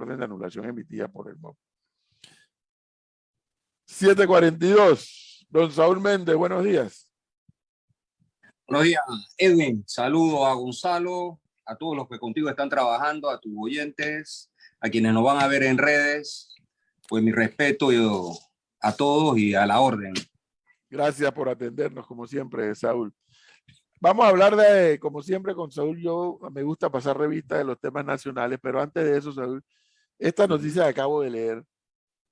orden de anulación emitida por el MOB. 742. Don Saúl Méndez, buenos días. Buenos días, Edwin. Saludo a Gonzalo, a todos los que contigo están trabajando, a tus oyentes, a quienes nos van a ver en redes. Pues mi respeto yo, a todos y a la orden. Gracias por atendernos, como siempre, Saúl. Vamos a hablar de, como siempre con Saúl, yo me gusta pasar revista de los temas nacionales, pero antes de eso, Saúl, esta noticia que acabo de leer,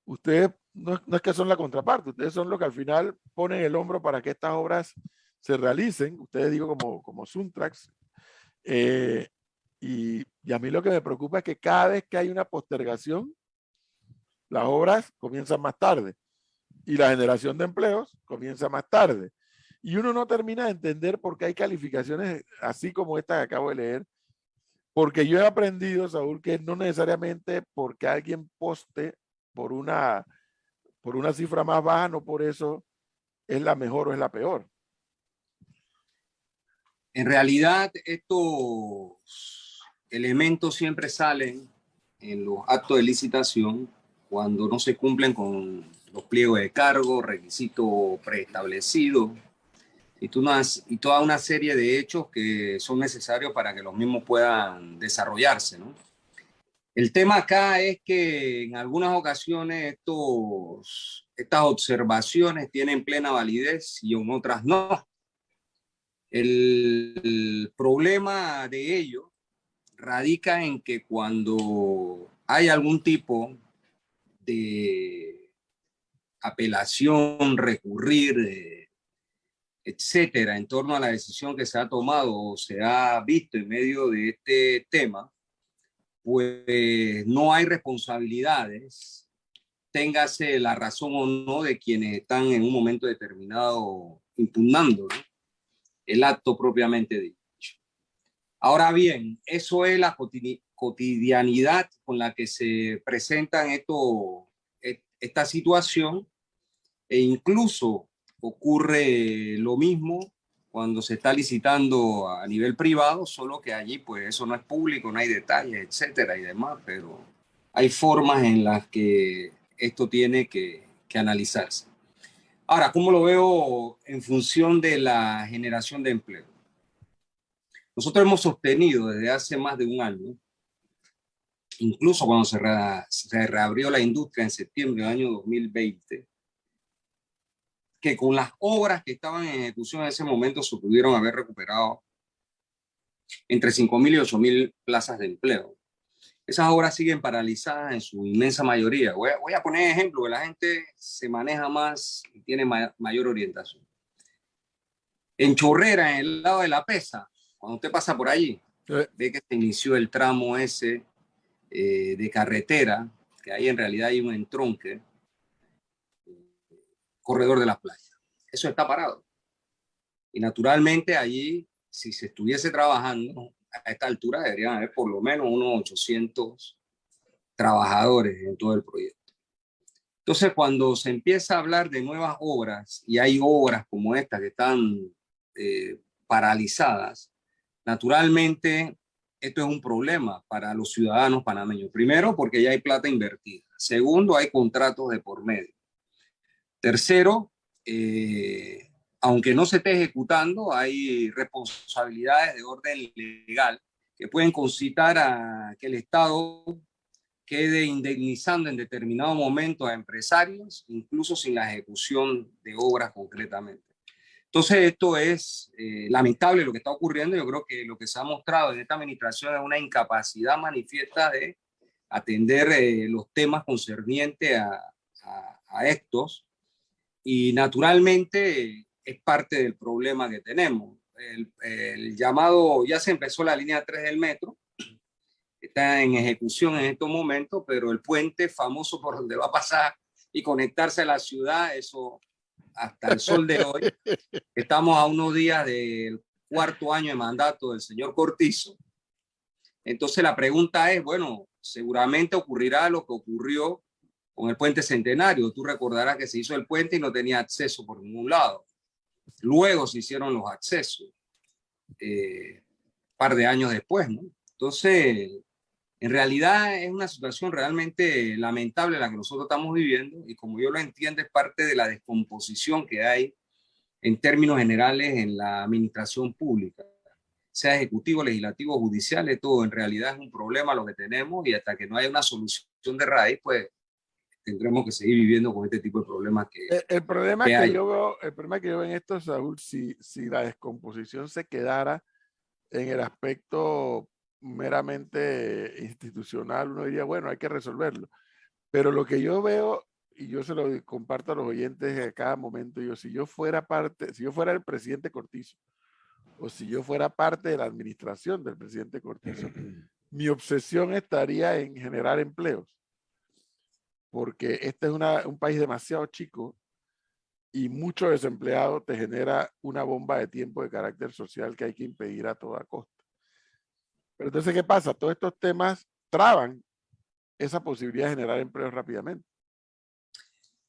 ustedes no, es que son la contraparte, ustedes son los que al final ponen el hombro para que estas obras se realicen, ustedes digo como, como Suntrax, eh, y, y, a mí lo que me preocupa es que cada vez que hay una postergación, las obras comienzan más tarde y la generación de empleos comienza más tarde. Y uno no termina de entender por qué hay calificaciones así como esta que acabo de leer, porque yo he aprendido, Saúl, que no necesariamente porque alguien poste por una, por una cifra más baja, no por eso es la mejor o es la peor. En realidad, estos elementos siempre salen en los actos de licitación cuando no se cumplen con los pliegos de cargo, requisitos preestablecidos y, y toda una serie de hechos que son necesarios para que los mismos puedan desarrollarse. ¿no? El tema acá es que en algunas ocasiones estos, estas observaciones tienen plena validez y en otras no. El, el problema de ello radica en que cuando hay algún tipo de apelación, recurrir, eh, etcétera, en torno a la decisión que se ha tomado o se ha visto en medio de este tema, pues no hay responsabilidades, téngase la razón o no de quienes están en un momento determinado impugnando el acto propiamente dicho. Ahora bien, eso es la cotidianidad con la que se presentan e, esta situación e incluso ocurre lo mismo cuando se está licitando a nivel privado, solo que allí pues eso no es público, no hay detalles, etcétera y demás, pero hay formas en las que esto tiene que, que analizarse. Ahora, ¿cómo lo veo en función de la generación de empleo? Nosotros hemos sostenido desde hace más de un año incluso cuando se, se reabrió la industria en septiembre del año 2020, que con las obras que estaban en ejecución en ese momento se pudieron haber recuperado entre 5.000 y 8.000 plazas de empleo. Esas obras siguen paralizadas en su inmensa mayoría. Voy a, voy a poner ejemplo que la gente se maneja más y tiene mayor orientación. En Chorrera, en el lado de la Pesa, cuando usted pasa por allí, ve que se inició el tramo ese eh, de carretera, que ahí en realidad hay un entronque, corredor de las playas. Eso está parado. Y naturalmente allí, si se estuviese trabajando, a esta altura deberían haber por lo menos unos 800 trabajadores en todo el proyecto. Entonces, cuando se empieza a hablar de nuevas obras, y hay obras como esta que están eh, paralizadas, naturalmente esto es un problema para los ciudadanos panameños. Primero, porque ya hay plata invertida. Segundo, hay contratos de por medio. Tercero, eh, aunque no se esté ejecutando, hay responsabilidades de orden legal que pueden concitar a que el Estado quede indemnizando en determinado momento a empresarios, incluso sin la ejecución de obras concretamente. Entonces, esto es eh, lamentable lo que está ocurriendo. Yo creo que lo que se ha mostrado en esta administración es una incapacidad manifiesta de atender eh, los temas concernientes a, a, estos. Y naturalmente es parte del problema que tenemos. El, el, llamado, ya se empezó la línea 3 del metro, está en ejecución en estos momentos, pero el puente famoso por donde va a pasar y conectarse a la ciudad, eso hasta el sol de hoy. Estamos a unos días del cuarto año de mandato del señor Cortizo. Entonces la pregunta es, bueno, seguramente ocurrirá lo que ocurrió con el puente centenario. Tú recordarás que se hizo el puente y no tenía acceso por ningún lado. Luego se hicieron los accesos, eh, par de años después, ¿no? Entonces, En realidad es una situación realmente lamentable la que nosotros estamos viviendo y como yo lo entiendo es parte de la descomposición que hay en términos generales en la administración pública, sea ejecutivo, legislativo, judicial, todo en realidad es un problema lo que tenemos y hasta que no haya una solución de raíz, pues tendremos que seguir viviendo con este tipo de problemas que El, problema que, yo veo, el problema que yo veo en esto, Saúl, si, si la descomposición se quedara en el aspecto meramente institucional, uno diría, bueno, hay que resolverlo. Pero lo que yo veo, y yo se lo comparto a los oyentes a cada momento, yo, si yo fuera parte, si yo fuera el presidente Cortizo, o si yo fuera parte de la administración del presidente Cortizo, mi obsesión estaría en generar empleos. Porque este es un país demasiado chico y mucho desempleado te genera una bomba de tiempo de carácter social que hay que impedir a toda costa. Pero entonces, ¿qué pasa? Todos estos temas traban esa posibilidad de generar empleo rápidamente.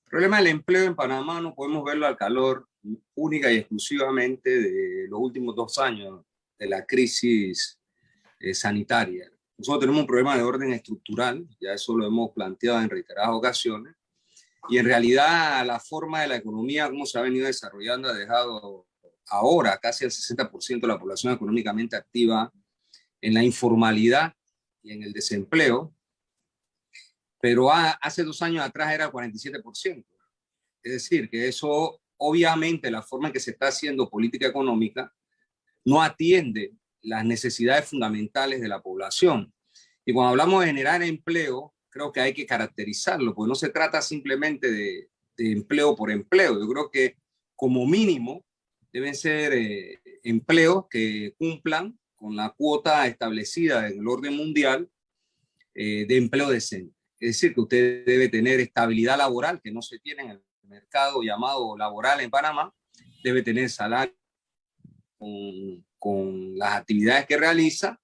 El problema del empleo en Panamá no podemos verlo al calor única y exclusivamente de los últimos dos años de la crisis eh, sanitaria. Nosotros tenemos un problema de orden estructural, ya eso lo hemos planteado en reiteradas ocasiones, y en realidad la forma de la economía, como se ha venido desarrollando, ha dejado ahora casi el 60% de la población económicamente activa en la informalidad y en el desempleo, pero hace dos años atrás era 47%. Es decir, que eso, obviamente, la forma en que se está haciendo política económica no atiende las necesidades fundamentales de la población. Y cuando hablamos de generar empleo, creo que hay que caracterizarlo, porque no se trata simplemente de, empleo por empleo. Yo creo que como mínimo deben ser eh, empleos que cumplan con la cuota establecida en el orden mundial eh, de empleo decente. Es decir, que usted debe tener estabilidad laboral, que no se tiene en el mercado llamado laboral en Panamá, debe tener salario con las actividades que realiza,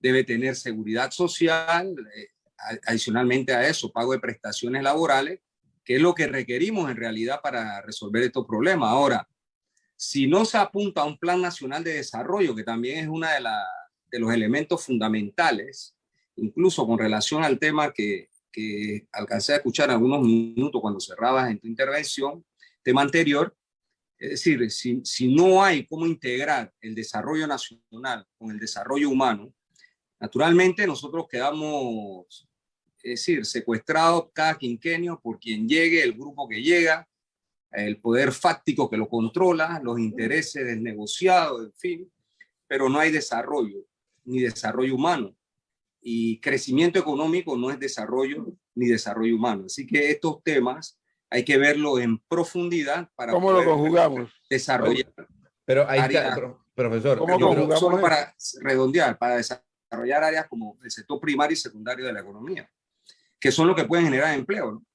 debe tener seguridad social, eh, adicionalmente a eso, pago de prestaciones laborales, que es lo que requerimos en realidad para resolver estos problemas. Ahora, si no se apunta a un plan nacional de desarrollo, que también es uno de, de los elementos fundamentales, incluso con relación al tema que, que alcancé a escuchar algunos minutos cuando cerrabas en tu intervención, tema anterior, es decir, si, si no hay cómo integrar el desarrollo nacional con el desarrollo humano, naturalmente nosotros quedamos, es decir, secuestrados cada quinquenio por quien llegue, el grupo que llega, el poder fáctico que lo controla, los intereses del negociado, en fin, pero no hay desarrollo, ni desarrollo humano. Y crecimiento económico no es desarrollo ni desarrollo humano. Así que estos temas hay que verlo en profundidad para ¿Cómo lo conjugamos? desarrollar. Pero ahí está, profesor. ¿Cómo conjugamos solo para redondear, para desarrollar áreas como el sector primario y secundario de la economía, que son los que pueden generar empleo. ¿no?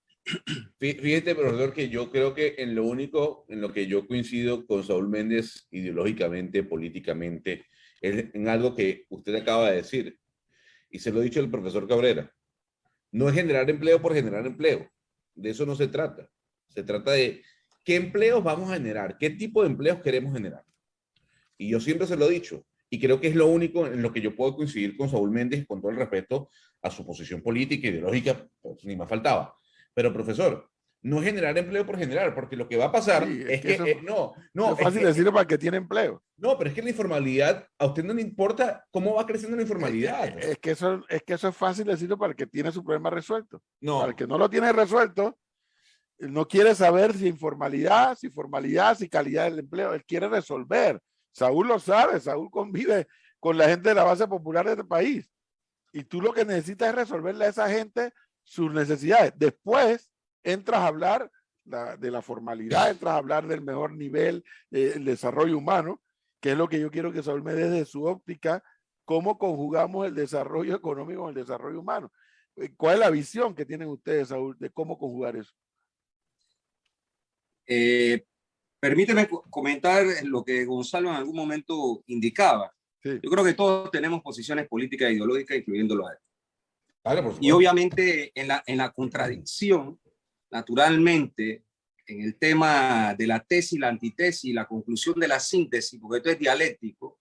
Fíjate, profesor, que yo creo que en lo único en lo que yo coincido con Saúl Méndez ideológicamente, políticamente, es en algo que usted acaba de decir, y se lo ha dicho el profesor Cabrera, no es generar empleo por generar empleo, de eso no se trata, se trata de qué empleos vamos a generar, qué tipo de empleos queremos generar. Y yo siempre se lo he dicho, y creo que es lo único en lo que yo puedo coincidir con Saúl Méndez con todo el respeto a su posición política, ideológica, pues, ni más faltaba pero profesor, no generar empleo por generar, porque lo que va a pasar es, que, eh, no, no. Es fácil decirlo para el que tiene empleo. No, pero es que la informalidad, a usted no le importa cómo va creciendo la informalidad. Es, que, eso, es que eso es fácil decirlo para el que tiene su problema resuelto. No. Para el que no lo tiene resuelto, no quiere saber si informalidad, si formalidad, si calidad del empleo. Él quiere resolver. Saúl lo sabe, Saúl convive con la gente de la base popular de este país. Y tú lo que necesitas es resolverle a esa gente sus necesidades. Después entras a hablar de la formalidad, entras a hablar del mejor nivel, del desarrollo humano, que es lo que yo quiero que Saúl me dé desde su óptica, cómo conjugamos el desarrollo económico con el desarrollo humano. Eh, ¿Cuál es la visión que tienen ustedes, Saúl, de cómo conjugar eso? Eh, permíteme comentar lo que Gonzalo en algún momento indicaba. Yo creo que todos tenemos posiciones políticas e ideológicas, incluyéndolo a él y obviamente en la, en la contradicción, naturalmente, en el tema de la tesis, la antitesis, la conclusión de la síntesis, porque esto es dialéctico,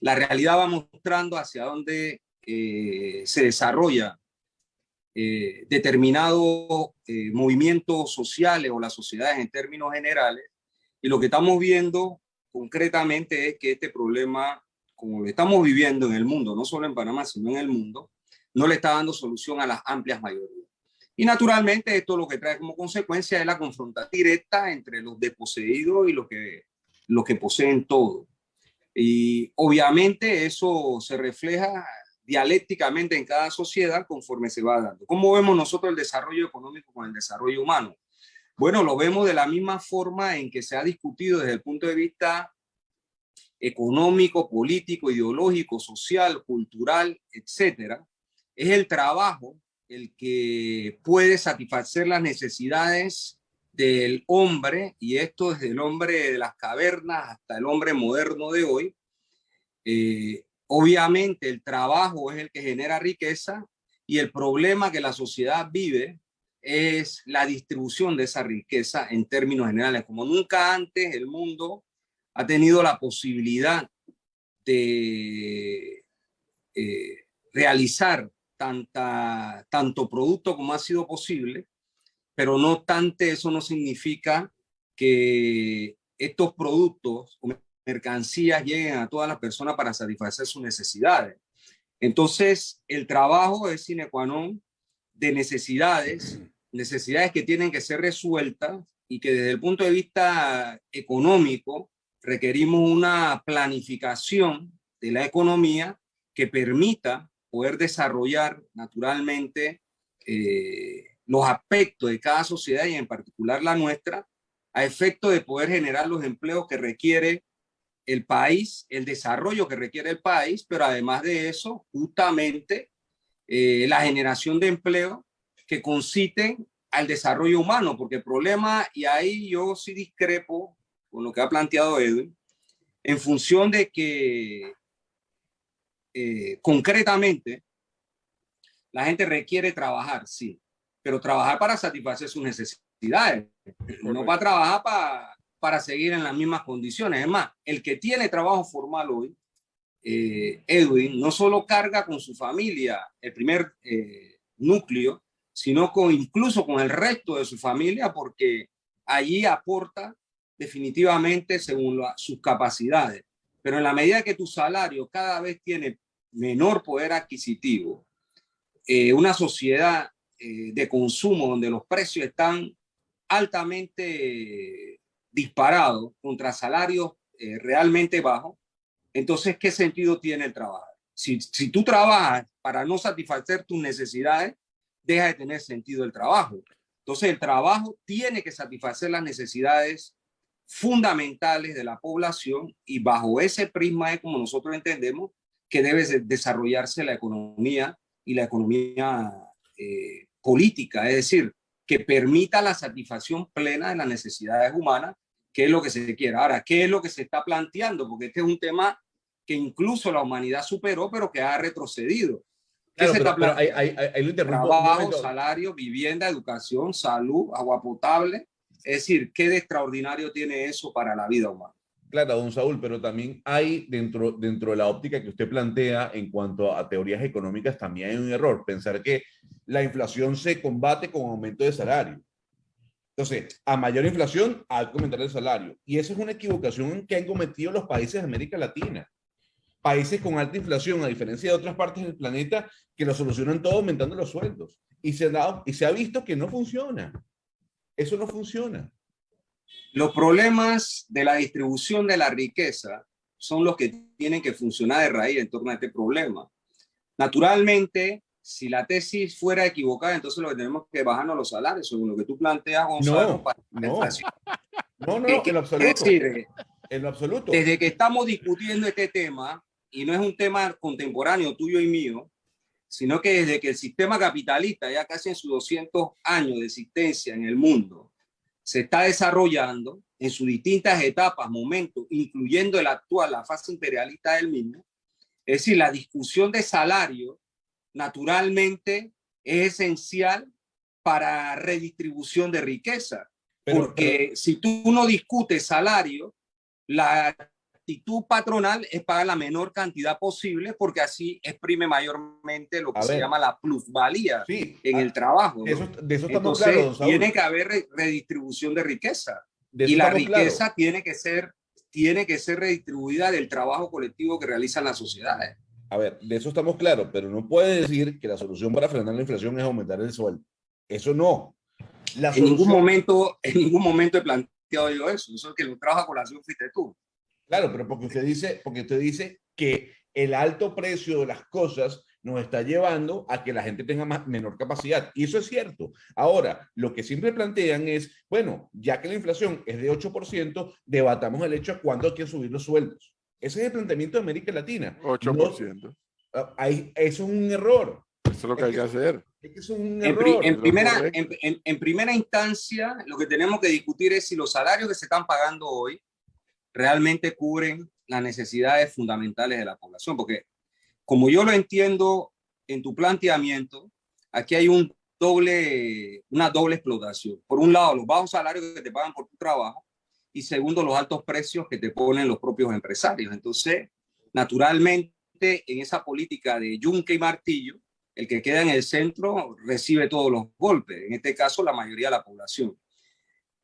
la realidad va mostrando hacia dónde eh, se desarrolla eh, determinados eh, movimientos sociales o las sociedades en términos generales, y lo que estamos viendo concretamente es que este problema, como lo estamos viviendo en el mundo, no solo en Panamá, sino en el mundo, no le está dando solución a las amplias mayorías. Y naturalmente esto lo que trae como consecuencia es la confrontación directa entre los desposeídos y los que, los que poseen todo. Y obviamente eso se refleja dialécticamente en cada sociedad conforme se va dando. ¿Cómo vemos nosotros el desarrollo económico con el desarrollo humano? Bueno, lo vemos de la misma forma en que se ha discutido desde el punto de vista económico, político, ideológico, social, cultural, etcétera. Es el trabajo el que puede satisfacer las necesidades del hombre, y esto desde el hombre de las cavernas hasta el hombre moderno de hoy. Eh, obviamente el trabajo es el que genera riqueza y el problema que la sociedad vive es la distribución de esa riqueza en términos generales. Como nunca antes el mundo ha tenido la posibilidad de eh, realizar tanta, tanto producto como ha sido posible, pero no obstante eso no significa que estos productos o mercancías lleguen a todas las personas para satisfacer sus necesidades. Entonces, el trabajo es sine qua non de necesidades, necesidades que tienen que ser resueltas y que desde el punto de vista económico requerimos una planificación de la economía que permita poder desarrollar naturalmente eh, los aspectos de cada sociedad y en particular la nuestra, a efecto de poder generar los empleos que requiere el país, el desarrollo que requiere el país, pero además de eso, justamente eh, la generación de empleo que conciten al desarrollo humano, porque el problema, y ahí yo sí discrepo con lo que ha planteado Edwin, en función de que eh, concretamente la gente requiere trabajar, sí, pero trabajar para satisfacer sus necesidades, no va a trabajar para, para seguir en las mismas condiciones. Es más, el que tiene trabajo formal hoy, eh, Edwin, no solo carga con su familia el primer eh, núcleo, sino con, incluso con el resto de su familia, porque allí aporta definitivamente según sus capacidades. Pero en la medida que tu salario cada vez tiene menor poder adquisitivo, eh, una sociedad eh, de consumo donde los precios están altamente disparados contra salarios eh, realmente bajos, entonces, ¿qué sentido tiene el trabajo? Si, si tú trabajas para no satisfacer tus necesidades, deja de tener sentido el trabajo. Entonces el trabajo tiene que satisfacer las necesidades fundamentales de la población y bajo ese prisma es como nosotros entendemos que debe desarrollarse la economía y la economía eh, política, es decir, que permita la satisfacción plena de las necesidades humanas, que es lo que se quiere. Ahora, ¿qué es lo que se está planteando? Porque este es un tema que incluso la humanidad superó, pero que ha retrocedido. Claro, pero, pero hay, hay, hay, Trabajo, salario, vivienda, educación, salud, agua potable. Es decir, ¿qué de extraordinario tiene eso para la vida humana? Claro, don Saúl, pero también hay dentro, dentro de la óptica que usted plantea en cuanto a teorías económicas, también hay un error. Pensar que la inflación se combate con aumento de salario. Entonces, a mayor inflación, hay que aumentar el salario. Y esa es una equivocación que han cometido los países de América Latina países con alta inflación, a diferencia de otras partes del planeta, que lo solucionan todo aumentando los sueldos. Y se, ha y se ha visto que no funciona. Eso no funciona. Los problemas de la distribución de la riqueza son los que tienen que funcionar de raíz en torno a este problema. Naturalmente, si la tesis fuera equivocada, entonces lo que tenemos que bajarnos los salarios, según lo que tú planteas, Gonzalo. No, para no. no, no, en absoluto. Es decir, en absoluto. Desde que estamos discutiendo este tema, y no es un tema contemporáneo tuyo y mío, sino que desde que el sistema capitalista, ya casi en sus 200 años de existencia en el mundo, se está desarrollando en sus distintas etapas, momentos, incluyendo el actual, la fase imperialista del mismo, es decir, la discusión de salario, naturalmente, es esencial para redistribución de riqueza. porque si tú no discutes salario, la actitud patronal es pagar la menor cantidad posible porque así exprime mayormente lo que se llama la plusvalía en el trabajo. De eso, de eso estamos Entonces, tiene que haber redistribución de riqueza. y la riqueza tiene que ser tiene que ser redistribuida del trabajo colectivo que realizan las sociedades. A ver, de eso estamos claros, pero no puede decir que la solución para frenar la inflación es aumentar el sueldo. Eso no. en, ningún momento, en ningún momento he planteado yo eso. Eso es que lo trajo a colación fuiste tú. Claro, pero porque usted dice, porque usted dice que el alto precio de las cosas nos está llevando a que la gente tenga más, menor capacidad. Y eso es cierto. Ahora, lo que siempre plantean es, bueno, ya que la inflación es de 8%, debatamos el hecho de cuándo hay que subir los sueldos. Ese es el planteamiento de América Latina. 8%. Ah, eso es un error. Eso es lo que hay que hacer. Es un error. En, primera, en, primera instancia, lo que tenemos que discutir es si los salarios que se están pagando hoy realmente cubren las necesidades fundamentales de la población, porque como yo lo entiendo en tu planteamiento, aquí hay un doble, una doble explotación. Por un lado, los bajos salarios que te pagan por tu trabajo y segundo, los altos precios que te ponen los propios empresarios. Entonces, naturalmente, en esa política de yunque y martillo, el que queda en el centro recibe todos los golpes, en este caso la mayoría de la población.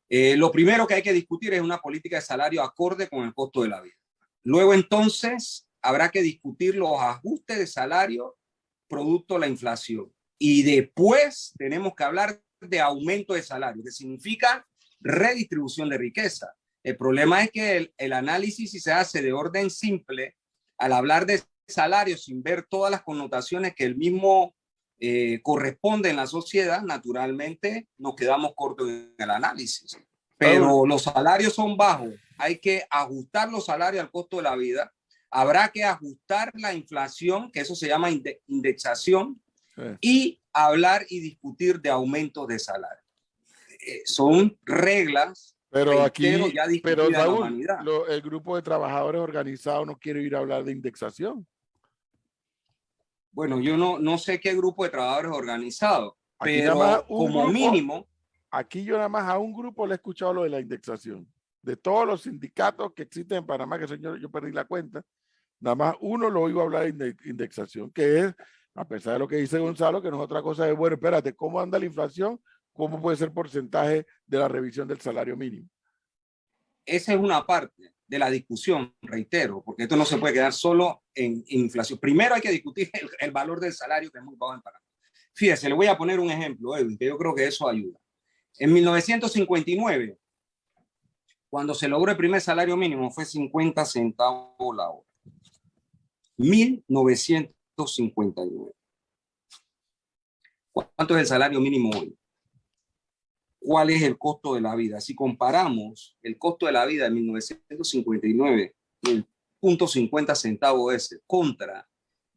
Eh, lo primero que hay que discutir es una política de salario acorde con el costo de la vida. Luego entonces habrá que discutir los ajustes de salario producto de la inflación. Y después tenemos que hablar de aumento de salario, que significa redistribución de riqueza. El problema es que el, el análisis si se hace de orden simple, al hablar de salario sin ver todas las connotaciones que el mismo eh, corresponde en la sociedad, naturalmente nos quedamos cortos en el análisis. Pero los salarios son bajos, hay que ajustar los salarios al costo de la vida habrá que ajustar la inflación, que eso se llama indexación, y hablar y discutir de aumentos de salario. Eh, son reglas. Pero aquí, ya pero el grupo de trabajadores organizados no quiere ir a hablar de indexación. Bueno, yo no, no sé qué grupo de trabajadores organizados, pero como mínimo. Aquí yo nada más a un grupo le he escuchado lo de la indexación. De todos los sindicatos que existen en Panamá, que señor, yo perdí la cuenta, Nada más uno lo oigo hablar de indexación, que es, a pesar de lo que dice Gonzalo, que no es otra cosa de, bueno, espérate, ¿cómo anda la inflación? ¿Cómo puede ser porcentaje de la revisión del salario mínimo? Esa es una parte de la discusión, reitero, porque esto no se puede quedar solo en, inflación. Primero hay que discutir el, valor del salario que es muy bajo en Panamá. Fíjese, le voy a poner un ejemplo, Edwin, que yo creo que eso ayuda. En 1959, cuando se logró el primer salario mínimo, fue 50 centavos la hora. 1959. ¿Cuánto es el salario mínimo hoy? ¿Cuál es el costo de la vida? Si comparamos el costo de la vida de 1959, el punto 50 centavos ese, contra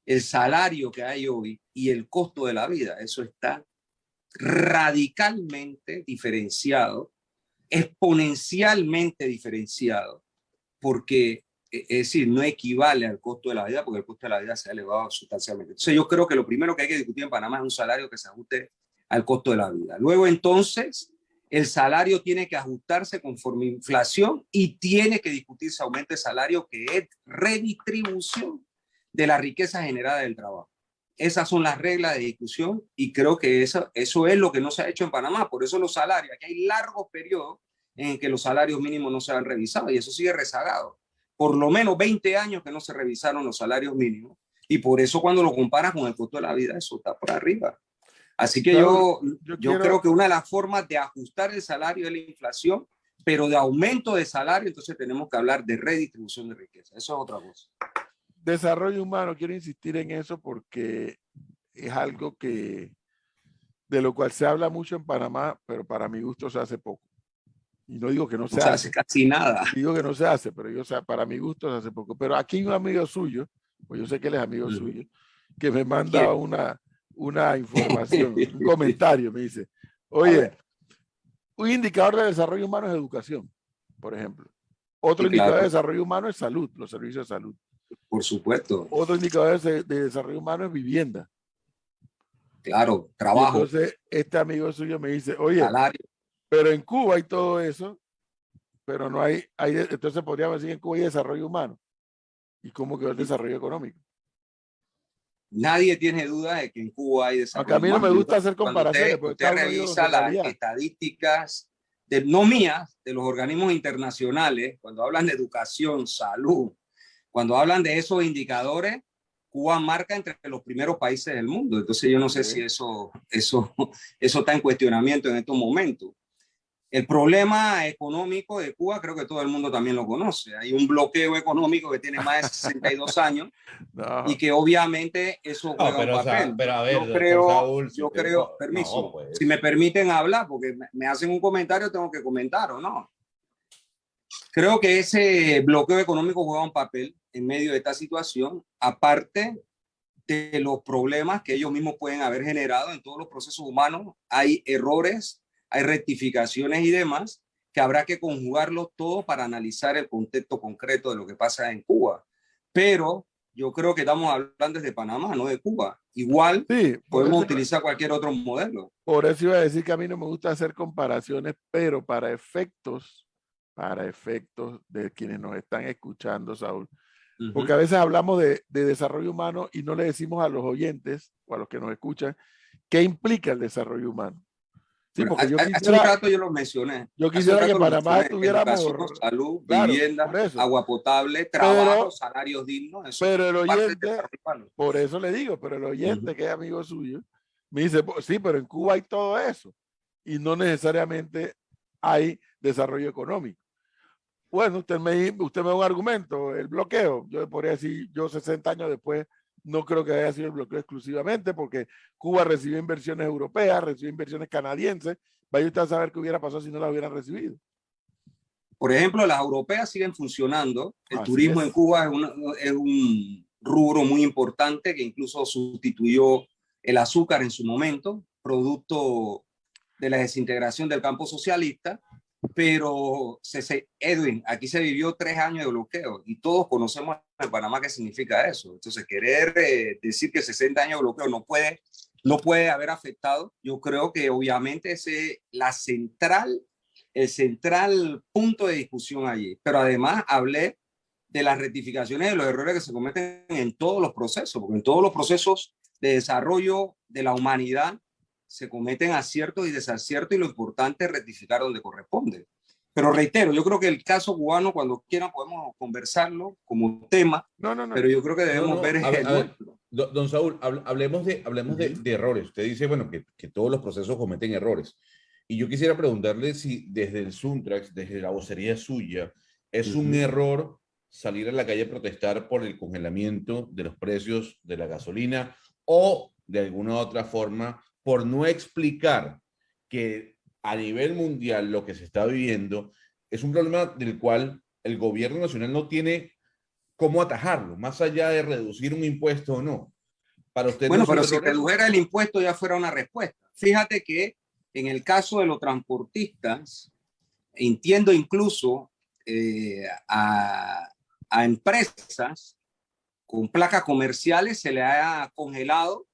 el salario que hay hoy y el costo de la vida, eso está radicalmente diferenciado, exponencialmente diferenciado, porque e, es decir, no equivale al costo de la vida porque el costo de la vida se ha elevado sustancialmente. Entonces yo creo que lo primero que hay que discutir en Panamá es un salario que se ajuste al costo de la vida. Luego entonces el salario tiene que ajustarse conforme inflación y tiene que discutirse aumento de salario que es redistribución de la riqueza generada del trabajo. Esas son las reglas de discusión y creo que eso, eso es lo que no se ha hecho en Panamá. Por eso los salarios, aquí hay largos periodos en que los salarios mínimos no se han revisado y eso sigue rezagado por lo menos 20 años que no se revisaron los salarios mínimos y por eso cuando lo comparas con el costo de la vida, eso está por arriba. Así que yo, yo, creo que una de las formas de ajustar el salario es la inflación, pero de aumento de salario, entonces tenemos que hablar de redistribución de riqueza. Eso es otra cosa. Desarrollo humano, quiero insistir en eso porque es algo que de lo cual se habla mucho en Panamá, pero para mi gusto se hace poco. Y no digo que no se, hace. casi nada. Digo que no se hace, pero yo, o sea, para mi gusto se hace poco. Pero aquí un amigo suyo, pues yo sé que él es amigo suyo, que me manda una, una información, un comentario, me dice, oye, un indicador de desarrollo humano es educación, por ejemplo. Otro indicador de desarrollo humano es salud, los servicios de salud. Por supuesto. Otro indicador de, desarrollo humano es vivienda. Claro, trabajo. entonces, este amigo suyo me dice, oye, pero en Cuba hay todo eso, pero no hay, hay, entonces podríamos decir que en Cuba hay desarrollo humano. ¿Y cómo quedó el desarrollo económico? Nadie tiene duda de que en Cuba hay desarrollo a mí no me gusta hacer comparaciones. Usted, usted revisa las estadísticas, de, no mías, de los organismos internacionales, cuando hablan de educación, salud, cuando hablan de esos indicadores, Cuba marca entre los primeros países del mundo. Entonces yo no sé si eso, eso, eso está en cuestionamiento en estos momentos. El problema económico de Cuba creo que todo el mundo también lo conoce. Hay un bloqueo económico que tiene más de 62 años y que obviamente eso juega un papel. pero a ver, yo creo, yo creo, permiso, pues. si me permiten hablar, porque me hacen un comentario, tengo que comentar o no. Creo que ese bloqueo económico juega un papel en medio de esta situación, aparte de los problemas que ellos mismos pueden haber generado en todos los procesos humanos. Hay errores hay rectificaciones y demás, que habrá que conjugarlo todo para analizar el contexto concreto de lo que pasa en Cuba. Pero yo creo que estamos hablando desde Panamá, no de Cuba. Igual podemos utilizar cualquier otro modelo. Por eso iba a decir que a mí no me gusta hacer comparaciones, pero para efectos, para efectos de quienes nos están escuchando, Saúl, porque a veces hablamos de, de, desarrollo humano y no le decimos a los oyentes o a los que nos escuchan qué implica el desarrollo humano. Sí, porque yo quisiera, hace rato yo lo mencioné. Yo quisiera que Panamá tuviéramos salud, vivienda, agua potable, trabajo, salarios dignos. pero el oyente, por eso le digo, pero el oyente que es amigo suyo, me dice, sí, pero en Cuba hay todo eso y no necesariamente hay desarrollo económico. Bueno, usted me, usted me da un argumento, el bloqueo. Yo podría decir, yo 60 años después no creo que haya sido el bloqueo exclusivamente porque Cuba recibió inversiones europeas, recibió inversiones canadienses. Vaya usted a saber qué hubiera pasado si no las hubieran recibido. Por ejemplo, las europeas siguen funcionando. El turismo en Cuba es, un rubro muy importante que incluso sustituyó el azúcar en su momento, producto de la desintegración del campo socialista pero se, Edwin, aquí se vivió tres años de bloqueo y todos conocemos en Panamá qué significa eso. Entonces, querer eh, decir que 60 años de bloqueo no puede, no puede haber afectado, yo creo que obviamente es la central, el central punto de discusión allí. Pero además hablé de las rectificaciones de los errores que se cometen en todos los procesos, porque en todos los procesos de desarrollo de la humanidad se cometen aciertos y desaciertos y lo importante es rectificar donde corresponde. Pero reitero, yo creo que el caso cubano, cuando quieran, podemos conversarlo como tema, no, no, no. pero yo creo que debemos ver... don Saúl, hablemos, de, hablemos de, errores. Usted dice, bueno, que, que, todos los procesos cometen errores. Y yo quisiera preguntarle si desde el Suntrax, desde la vocería suya, es un error salir a la calle a protestar por el congelamiento de los precios de la gasolina o de alguna otra forma por no explicar que a nivel mundial lo que se está viviendo es un problema del cual el gobierno nacional no tiene cómo atajarlo, más allá de reducir un impuesto o no. Para usted bueno, pero si redujera el impuesto ya fuera una respuesta. Fíjate que en el caso de los transportistas, entiendo incluso eh, a, a empresas con placas comerciales se le ha congelado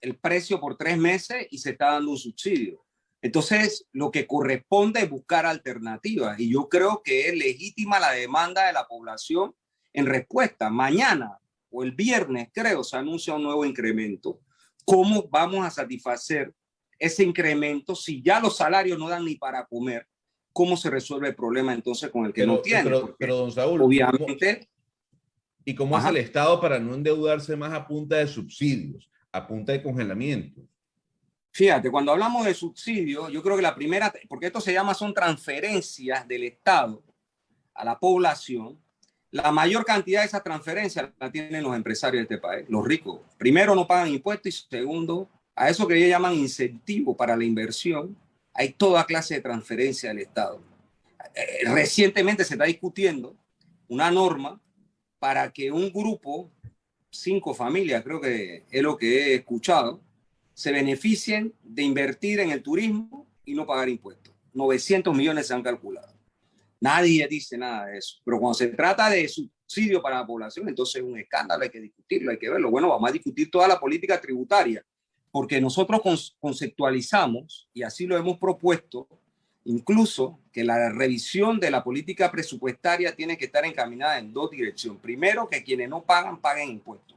el precio por tres meses y se está dando un subsidio. Entonces, lo que corresponde es buscar alternativas y yo creo que es legítima la demanda de la población en respuesta. Mañana o el viernes, creo, se anuncia un nuevo incremento. ¿Cómo vamos a satisfacer ese incremento si ya los salarios no dan ni para comer? ¿Cómo se resuelve el problema entonces con el que no tiene? Pero, don Saúl, obviamente... ¿Y cómo hace el Estado para no endeudarse más a punta de subsidios? A punta de congelamiento. Fíjate, cuando hablamos de subsidio, yo creo que la primera, porque esto se llama, son transferencias del Estado a la población, la mayor cantidad de esas transferencias la tienen los empresarios de este país, los ricos. Primero, no pagan impuestos y segundo, a eso que ellos llaman incentivo para la inversión, hay toda clase de transferencia del Estado. Eh, recientemente se está discutiendo una norma para que un grupo cinco familias, creo que es lo que he escuchado, se beneficien de invertir en el turismo y no pagar impuestos. 900 millones se han calculado. Nadie dice nada de eso. Pero cuando se trata de subsidio para la población, entonces es un escándalo, hay que discutirlo, hay que verlo. Bueno, vamos a discutir toda la política tributaria, porque nosotros conceptualizamos, y así lo hemos propuesto, incluso que la revisión de la política presupuestaria tiene que estar encaminada en dos direcciones. Primero, que quienes no pagan, paguen impuestos.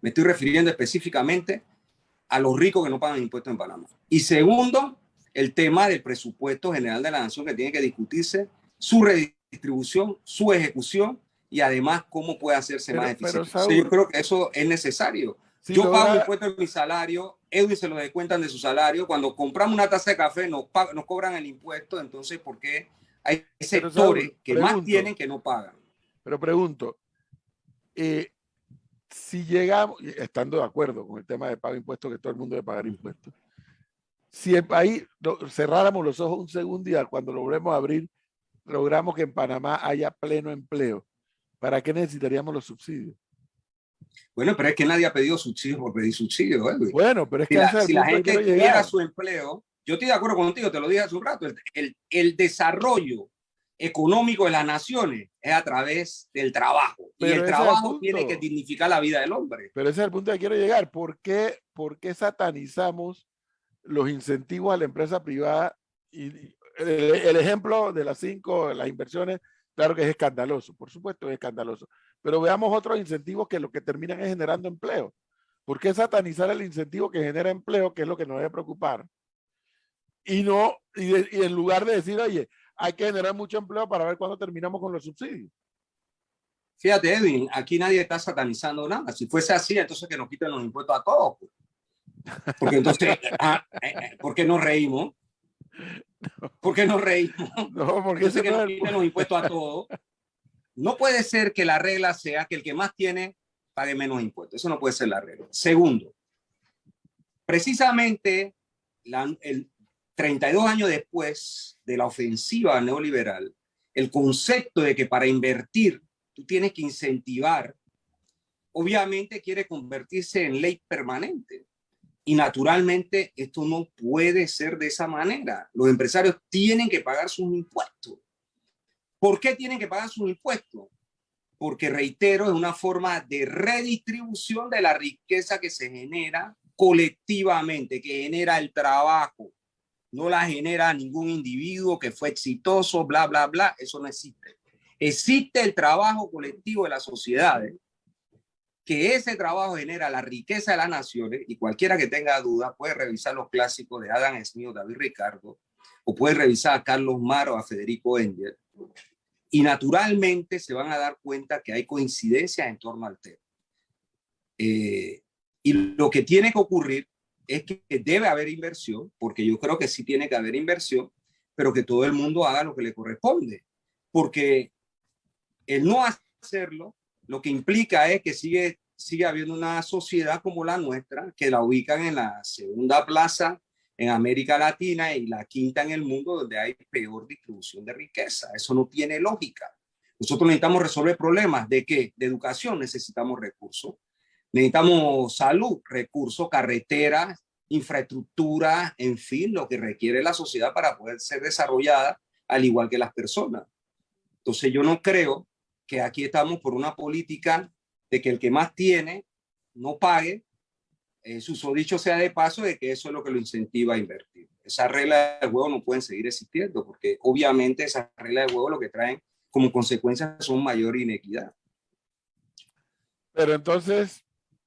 Me estoy refiriendo específicamente a los ricos que no pagan impuestos en Panamá. Y segundo, el tema del presupuesto general de la nación que tiene que discutirse, su redistribución, su ejecución y además cómo puede hacerse más eficiente. yo creo que eso es necesario. yo pago impuestos en mi salario, Edwin se lo descuentan de su salario. Cuando compramos una taza de café nos, nos cobran el impuesto, entonces ¿por qué hay sectores que más tienen que no pagan? Pero pregunto, eh, si llegamos, estando de acuerdo con el tema de pago de impuestos, que todo el mundo debe pagar impuestos, si el país cerráramos los ojos un segundo y cuando logremos abrir, logramos que en Panamá haya pleno empleo, ¿para qué necesitaríamos los subsidios? Bueno, pero es que nadie ha pedido subsidios por pedir subsidios. Bueno, pero es que si la, gente tuviera su empleo, yo estoy de acuerdo contigo, te lo dije hace un rato, el, el desarrollo económico de las naciones es a través del trabajo. y el trabajo tiene que dignificar la vida del hombre. Pero ese es el punto que quiero llegar. ¿Por qué, por qué satanizamos los incentivos a la empresa privada? Y el, ejemplo de las cinco, las inversiones, claro que es escandaloso, por supuesto es escandaloso. Pero veamos otros incentivos que lo que terminan es generando empleo. ¿Por qué satanizar el incentivo que genera empleo, que es lo que nos debe preocupar? Y no, y en lugar de decir, oye, hay que generar mucho empleo para ver cuándo terminamos con los subsidios. Fíjate, Edwin, aquí nadie está satanizando nada. Si fuese así, entonces que nos quiten los impuestos a todos. Pues. Porque entonces, ah, eh, eh, ¿por qué nos reímos? ¿Por qué nos reímos? No, porque que nos quiten los impuestos a todos. No puede ser que la regla sea que el que más tiene pague menos impuestos. Eso no puede ser la regla. Segundo, precisamente la, el, 32 años después de la ofensiva neoliberal, el concepto de que para invertir tú tienes que incentivar, obviamente quiere convertirse en ley permanente. Y naturalmente esto no puede ser de esa manera. Los empresarios tienen que pagar sus impuestos. ¿Por qué tienen que pagar sus impuestos? Porque, reitero, es una forma de redistribución de la riqueza que se genera colectivamente, que genera el trabajo, no la genera ningún individuo que fue exitoso, bla, bla, bla, eso no existe. Existe el trabajo colectivo de las sociedades, que ese trabajo genera la riqueza de las naciones y cualquiera que tenga duda puede revisar los clásicos de Adam Smith, David Ricardo, o puede revisar a Carlos Maro, a Federico Engel, y naturalmente se van a dar cuenta que hay coincidencias en torno al tema. Eh, y lo que tiene que ocurrir es que debe haber inversión, porque yo creo que sí tiene que haber inversión, pero que todo el mundo haga lo que le corresponde, porque el no hacerlo lo que implica es que sigue, sigue habiendo una sociedad como la nuestra, que la ubican en la segunda plaza en América Latina y la quinta en el mundo donde hay peor distribución de riqueza. Eso no tiene lógica. Nosotros necesitamos resolver problemas de qué? De educación necesitamos recursos, Necesitamos salud, recursos, carreteras, infraestructura, en fin, lo que requiere la sociedad para poder ser desarrollada al igual que las personas. Entonces yo no creo que aquí estamos por una política de que el que más tiene no pague, eh, su dicho sea de paso de que eso es lo que lo incentiva a invertir. Esas reglas de juego no pueden seguir existiendo porque obviamente esas reglas de juego lo que traen como consecuencia son mayor inequidad. Pero entonces,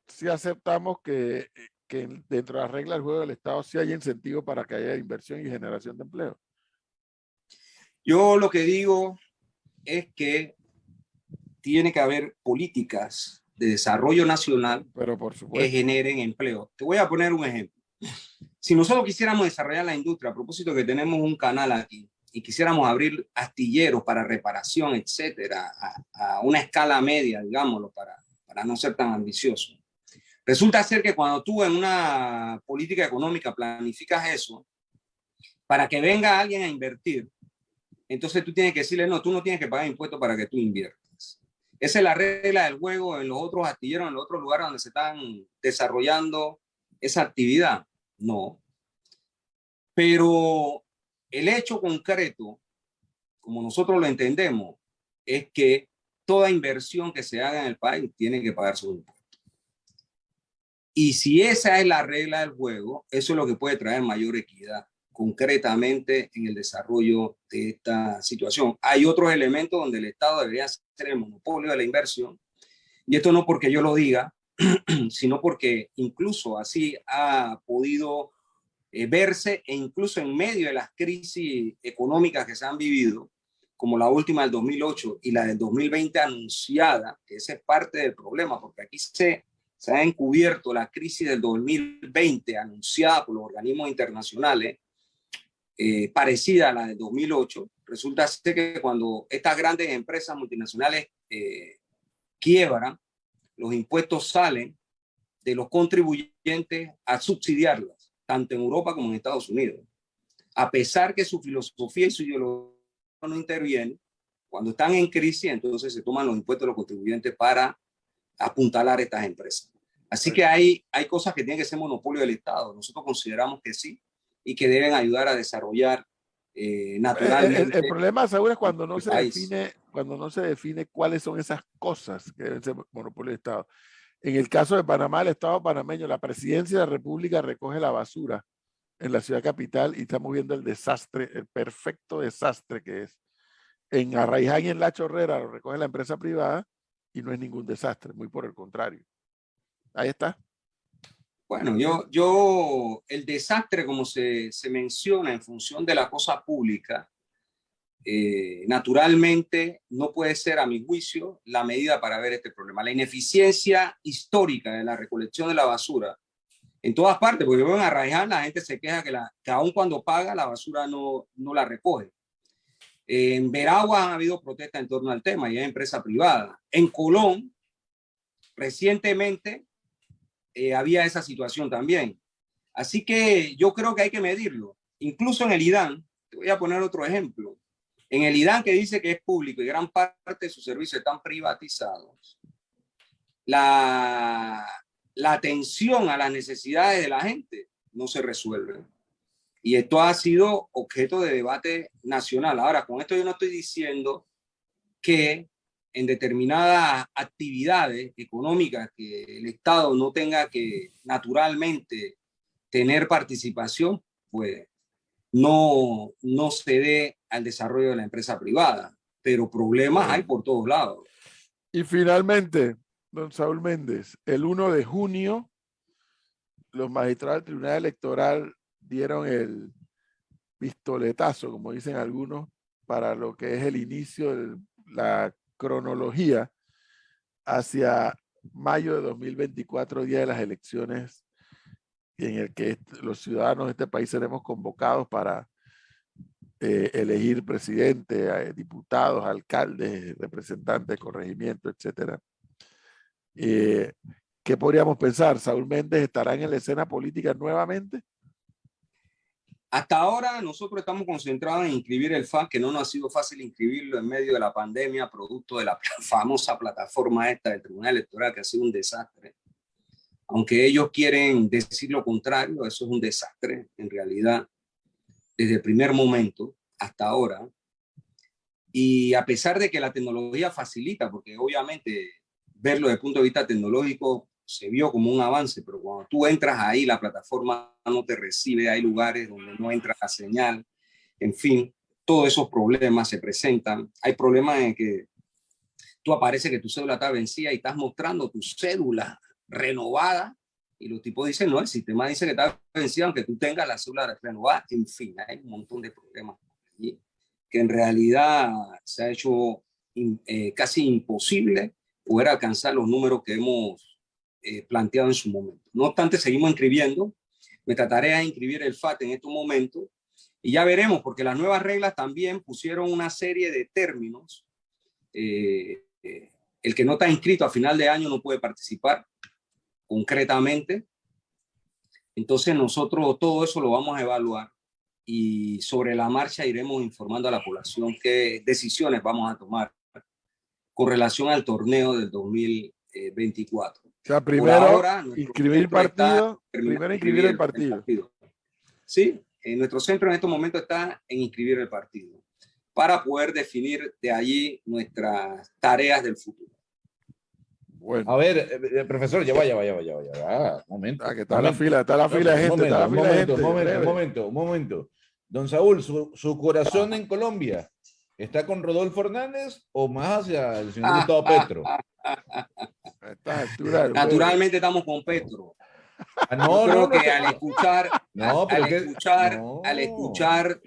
si aceptamos que, que dentro de las reglas del juego del Estado sí hay incentivo para que haya inversión y generación de empleo. Yo lo que digo es que tiene que haber políticas de desarrollo nacional Pero por que generen empleo. Te voy a poner un ejemplo. Si nosotros quisiéramos desarrollar la industria, a propósito que tenemos un canal aquí, y quisiéramos abrir astilleros para reparación, etcétera, a, a una escala media, digámoslo, para, para no ser tan ambicioso. Resulta ser que cuando tú en una política económica planificas eso, para que venga alguien a invertir, entonces tú tienes que decirle, no, tú no tienes que pagar impuestos para que tú inviertas. Esa es la regla del juego en los otros astilleros, en los otros lugares donde se están desarrollando esa actividad. No. Pero el hecho concreto, como nosotros lo entendemos, es que toda inversión que se haga en el país tiene que pagar su impuestos. Y si esa es la regla del juego, eso es lo que puede traer mayor equidad. Concretamente en el desarrollo de esta situación. Hay otros elementos donde el Estado debería ser el monopolio de la inversión, y esto no porque yo lo diga, sino porque incluso así ha podido eh, verse e incluso en medio de las crisis económicas que se han vivido, como la última del 2008 y la del 2020 anunciada, que ese es parte del problema, porque aquí se, se ha encubierto la crisis del 2020 anunciada por los organismos internacionales, eh, parecida a la del 2008. Resulta ser que cuando estas grandes empresas multinacionales eh, quiebran, los impuestos salen de los contribuyentes a subsidiarlas, tanto en Europa como en Estados Unidos. A pesar que su filosofía y su ideología no intervienen, cuando están en crisis, entonces se toman los impuestos de los contribuyentes para apuntalar estas empresas. Así que hay, hay cosas que tienen que ser monopolio del Estado. Nosotros consideramos que sí y que deben ayudar a desarrollar eh, naturalmente. El, problema, Saúl, es cuando no, se define, cuando no se define cuáles son esas cosas que deben ser monopolio del Estado. En el caso de Panamá, el Estado panameño, la presidencia de la República recoge la basura en la ciudad capital y estamos viendo el desastre, el perfecto desastre que es. En Arraiján y en La Chorrera lo recoge la empresa privada y no es ningún desastre, muy por el contrario. Ahí está. Bueno, yo, yo, el desastre, como se, se menciona en función de la cosa pública, eh, naturalmente no puede ser, a mi juicio, la medida para ver este problema. La ineficiencia histórica de la recolección de la basura en todas partes, porque en Arraiján la gente se queja que, la, que aun cuando paga la basura no, no la recoge. En Veragua han habido protestas en torno al tema y es empresa privada. En Colón, recientemente eh, había esa situación también. Así que yo creo que hay que medirlo. Incluso en el IDAN, te voy a poner otro ejemplo. En el IDAN que dice que es público y gran parte de sus servicios están privatizados, la, la atención a las necesidades de la gente no se resuelve. Y esto ha sido objeto de debate nacional. Ahora, con esto yo no estoy diciendo que en determinadas actividades económicas que el Estado no tenga que naturalmente tener participación, pues no, no se dé al desarrollo de la empresa privada. Pero problemas hay por todos lados. Y finalmente, don Saúl Méndez, el 1 de junio, los magistrados del Tribunal Electoral dieron el pistoletazo, como dicen algunos, para lo que es el inicio de la cronología hacia mayo de 2024, día de las elecciones, en el que los ciudadanos de este país seremos convocados para eh, elegir presidente, diputados, alcaldes, representantes, corregimiento, etcétera. Eh, ¿Qué podríamos pensar? ¿Saúl Méndez estará en la escena política nuevamente? Hasta ahora nosotros estamos concentrados en inscribir el FAC, que no nos ha sido fácil inscribirlo en medio de la pandemia, producto de la famosa plataforma esta del Tribunal Electoral, que ha sido un desastre. Aunque ellos quieren decir lo contrario, eso es un desastre, en realidad, desde el primer momento hasta ahora. Y a pesar de que la tecnología facilita, porque obviamente verlo desde el punto de vista tecnológico se vio como un avance, pero cuando tú entras ahí, la plataforma no te recibe, hay lugares donde no entra la señal, en fin, todos esos problemas se presentan. Hay problemas en que tú aparece que tu cédula está vencida y estás mostrando tu cédula renovada y los tipos dicen, no, el sistema dice que está vencida aunque tú tengas la cédula renovada. En fin, hay un montón de problemas que en realidad se ha hecho eh, casi imposible poder alcanzar los números que hemos eh, planteado en su momento. No obstante, seguimos inscribiendo. Nuestra tarea es inscribir el FAT en estos momentos y ya veremos, porque las nuevas reglas también pusieron una serie de términos. Eh, eh, el que no está inscrito a final de año no puede participar concretamente. Entonces nosotros todo eso lo vamos a evaluar y sobre la marcha iremos informando a la población qué decisiones vamos a tomar con relación al torneo del 2024. O sea, primero inscribir partido, primero inscribir el partido. Sí, en nuestro centro en este momento está en inscribir el partido para poder definir de allí nuestras tareas del futuro. Bueno. A ver, eh, eh, profesor, ya vaya, vaya, vaya, vaya. Ah, momento. Ah, que está la fila, está la fila de gente. Momento, momento, momento, momento, momento. Don Saúl, su, corazón en Colombia, ¿está con Rodolfo Hernández o más hacia el señor Gustavo Petro? Naturalmente estamos con Petro. Ah, no, creo que al escuchar, al, escuchar al escuchar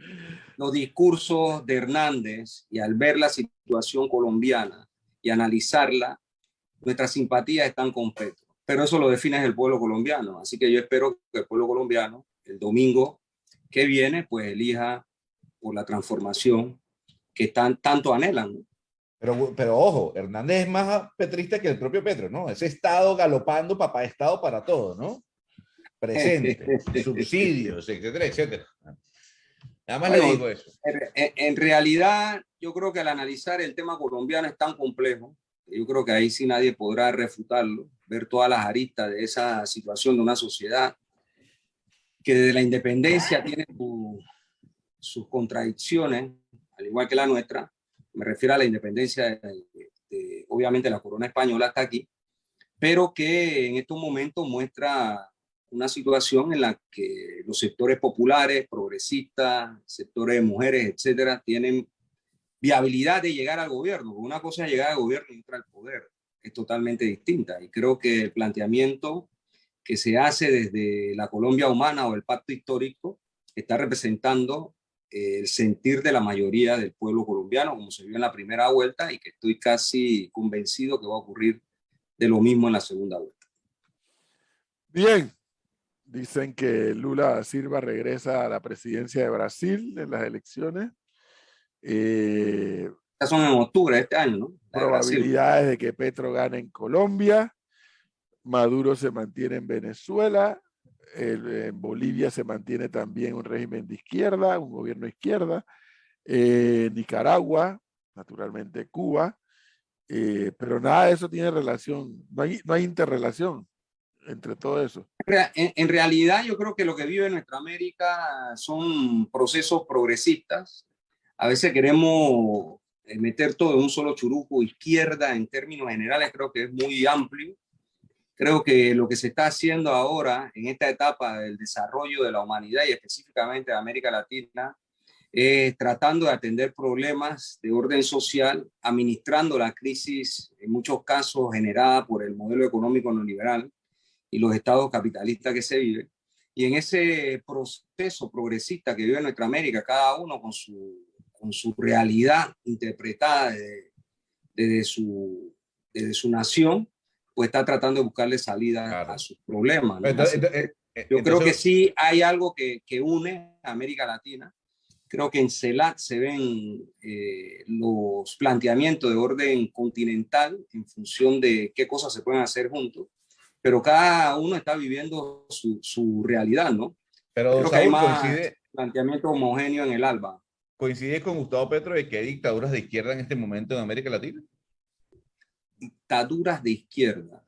los discursos de Hernández y al ver la situación colombiana y analizarla, nuestras simpatías están con Petro. Pero eso lo define el pueblo colombiano. Así que yo espero que el pueblo colombiano el domingo que viene, pues elija por la transformación que tan, tanto anhelan. Pero, pero ojo, Hernández es más petrista que el propio Petro, ¿no? Ese Estado galopando, papá Estado para todo, ¿no? Presente, subsidios, etcétera, etcétera. Nada más le digo eso. En, realidad, yo creo que al analizar el tema colombiano es tan complejo, yo creo que ahí sí nadie podrá refutarlo, ver todas las aristas de esa situación de una sociedad que desde la independencia tiene sus contradicciones, al igual que la nuestra, me refiero a la independencia, de, obviamente la corona española está aquí, pero que en estos momentos muestra una situación en la que los sectores populares, progresistas, sectores de mujeres, etcétera, tienen viabilidad de llegar al gobierno. Una cosa es llegar al gobierno y otra al poder. Es totalmente distinta. Y creo que el planteamiento que se hace desde la Colombia humana o el pacto histórico está representando el sentir de la mayoría del pueblo colombiano, como se vio en la primera vuelta, y que estoy casi convencido que va a ocurrir de lo mismo en la segunda vuelta. Bien, dicen que Lula Silva regresa a la presidencia de Brasil en las elecciones. Eh, son en octubre de este año, ¿no? probabilidades de que Petro gane en Colombia, Maduro se mantiene en Venezuela, en Bolivia se mantiene también un régimen de izquierda, un gobierno de izquierda, eh, Nicaragua, naturalmente Cuba, eh, pero nada de eso tiene relación, no hay, no hay interrelación entre todo eso. En, en, realidad yo creo que lo que vive nuestra América son procesos progresistas. A veces queremos eh, meter todo en un solo churuco, izquierda en términos generales creo que es muy amplio Creo que lo que se está haciendo ahora en esta etapa del desarrollo de la humanidad y específicamente de América Latina es tratando de atender problemas de orden social, administrando la crisis, en muchos casos generada por el modelo económico neoliberal y los estados capitalistas que se viven. Y en ese proceso progresista que vive nuestra América, cada uno con su, con su realidad interpretada desde, desde, su, desde su nación, pues está tratando de buscarle salida a sus problemas. Yo creo que sí hay algo que, que, une a América Latina. Creo que en CELAC se ven eh, los planteamientos de orden continental en función de qué cosas se pueden hacer juntos, pero cada uno está viviendo su, su realidad, ¿no? Pero creo que hay más coincide, planteamiento homogéneo en el ALBA. ¿Coincide con Gustavo Petro de que hay dictaduras de izquierda en este momento en América Latina? Dictaduras de izquierda.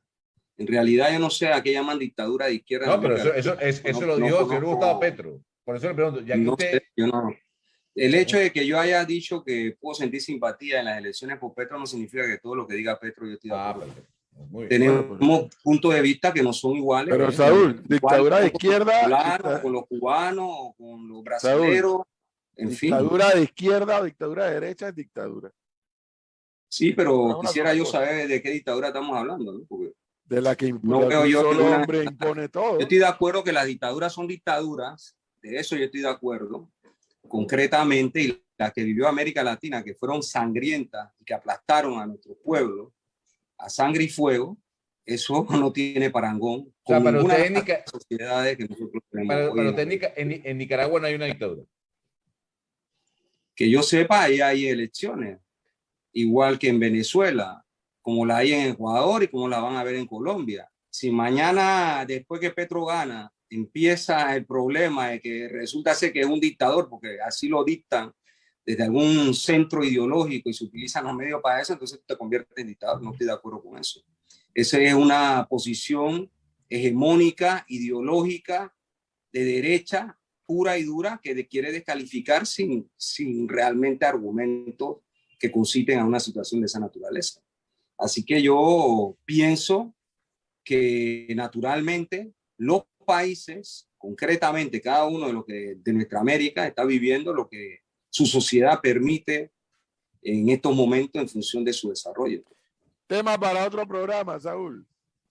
En realidad yo no sé a qué llaman dictadura de izquierda. No, pero eso, eso, eso lo dijo el señor Gustavo Petro. Por eso le pregunto, ya que usted... yo no. El hecho de que yo haya dicho que puedo sentir simpatía en las elecciones por Petro no significa que todo lo que diga Petro yo estoy de ah, acuerdo. Tenemos puntos de vista que no son iguales. Pero Saúl, dictadura de izquierda. Claro, con los cubanos, con los brasileños, en fin. Dictadura de izquierda o dictadura de derecha es dictadura. Sí, pero quisiera yo saber de qué dictadura estamos hablando, ¿no? de la que no veo yo solo hombre impone todo. Yo estoy de acuerdo que las dictaduras son dictaduras, de eso yo estoy de acuerdo, concretamente, y las que vivió América Latina, que fueron sangrientas y que aplastaron a nuestro pueblo a sangre y fuego, eso no tiene parangón o sea, con sociedades que nosotros tenemos. Pero, técnica, en, en Nicaragua no hay una dictadura. Que yo sepa, ahí hay elecciones igual que en Venezuela, como la hay en Ecuador y como la van a ver en Colombia. Si mañana, después que Petro gana, empieza el problema de que resulta ser que es un dictador, porque así lo dictan desde algún centro ideológico y se utilizan los medios para eso, entonces te conviertes en dictador. No estoy de acuerdo con eso. Esa es una posición hegemónica, ideológica, de derecha, pura y dura, que quiere descalificar sin, sin realmente argumentos que conciten a una situación de esa naturaleza. Así que yo pienso que naturalmente los países concretamente cada uno de los que de nuestra América está viviendo lo que su sociedad permite en estos momentos en función de su desarrollo. Tema para otro programa, Saúl.